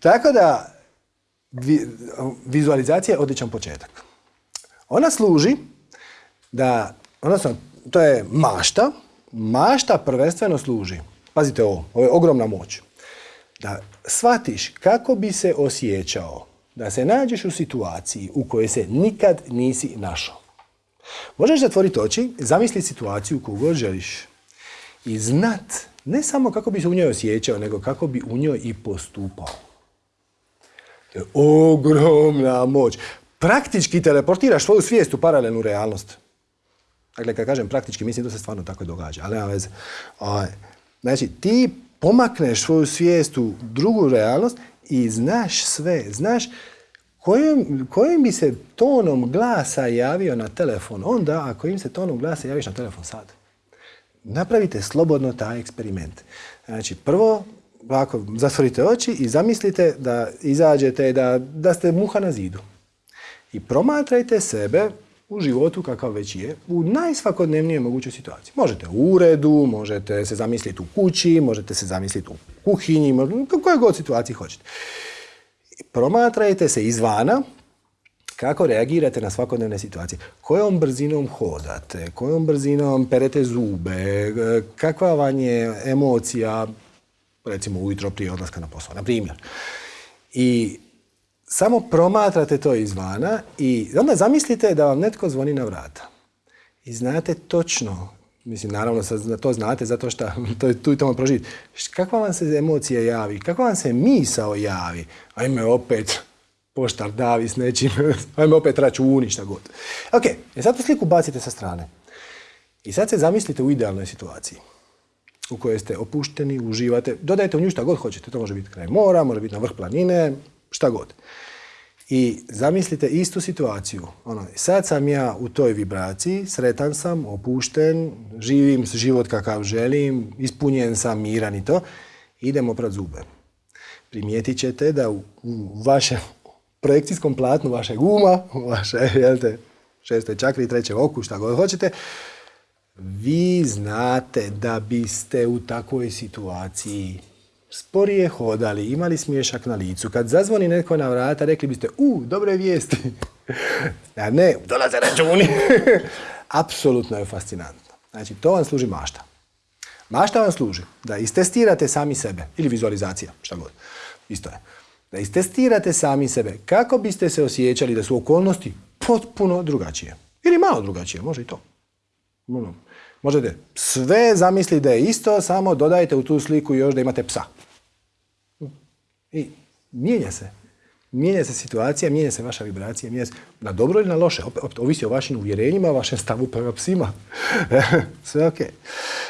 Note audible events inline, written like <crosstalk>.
Tako da, vizualizacija je odličan početak. Ona služi da, odnosno, to je mašta. Mašta prvenstveno služi, pazite ovo, ovo je ogromna moć, da shvatiš kako bi se osjećao da se nađeš u situaciji u kojoj se nikad nisi našao. Možeš zatvoriti oči, zamisliti situaciju koju god želiš i znat ne samo kako bi se u njoj osjećao, nego kako bi u njoj i postupao. To je ogromna moć. Praktički teleportiraš svoju svijest u paralelnu realnost. Dakle, kad kažem praktički, mislim da se stvarno tako događa, ali nema veze. Znači, ti pomakneš svoju svijest u drugu realnost i znaš sve, znaš kojim, kojim bi se tonom glasa javio na telefon onda, a kojim se tonom glasa javiš na telefon sad. Napravite slobodno taj eksperiment. Znači, prvo, ovako, zatvorite oči i zamislite da izađete, da, da ste muha na zidu. I promatrajte sebe u životu kakav već je, u najsvakodnevnijoj mogućoj situaciji. Možete u uredu, možete se zamisliti u kući, možete se zamisliti u kuhinji, u kojoj god situaciji hoćete. Promatrajte se izvana kako reagirate na svakodnevne situacije. Kojom brzinom hodate, kojom brzinom perete zube, kakva vam je emocija, recimo ujutro prije odlaska na posao, na primjer. I samo promatrate to izvana i onda zamislite da vam netko zvoni na vrata. I znate točno, mislim naravno to znate zato što <laughs> to je tu i tamo proživiti, kakva vam se emocija javi, kakva vam se misao javi, ajme opet poštar davi s nečim, <laughs> ajme opet računi, šta god. Ok, e sad tu sliku bacite sa strane. I sad se zamislite u idealnoj situaciji u kojoj ste opušteni, uživate, dodajte u nju šta god hoćete, to može biti kraj mora, može biti na vrh planine, šta god. I zamislite istu situaciju. Ono, sad sam ja u toj vibraciji, sretan sam, opušten, živim život kakav želim, ispunjen sam, miran i to. Idemo pred zube. Primijetit ćete da u, vašem projekcijskom platnu vašeg uma, u vaše, jelte, šestoj čakri, treće oku, šta god hoćete, vi znate da biste u takvoj situaciji sporije hodali, imali smiješak na licu. Kad zazvoni netko na vrata, rekli biste, u, dobre vijesti. <laughs> A ne, dolaze računi. <laughs> Apsolutno je fascinantno. Znači, to vam služi mašta. Mašta vam služi da istestirate sami sebe, ili vizualizacija, šta god. Isto je. Da istestirate sami sebe. Kako biste se osjećali da su okolnosti potpuno drugačije. Ili malo drugačije, može i to. Možete sve zamisliti da je isto, samo dodajte u tu sliku još da imate psa. I mijenja se. Mijenja se situacija, mijenja se vaša vibracija, mijenja se na dobro ili na loše. Opet, ovisi o vašim uvjerenjima, vašem stavu prema psima. <laughs> Sve ok.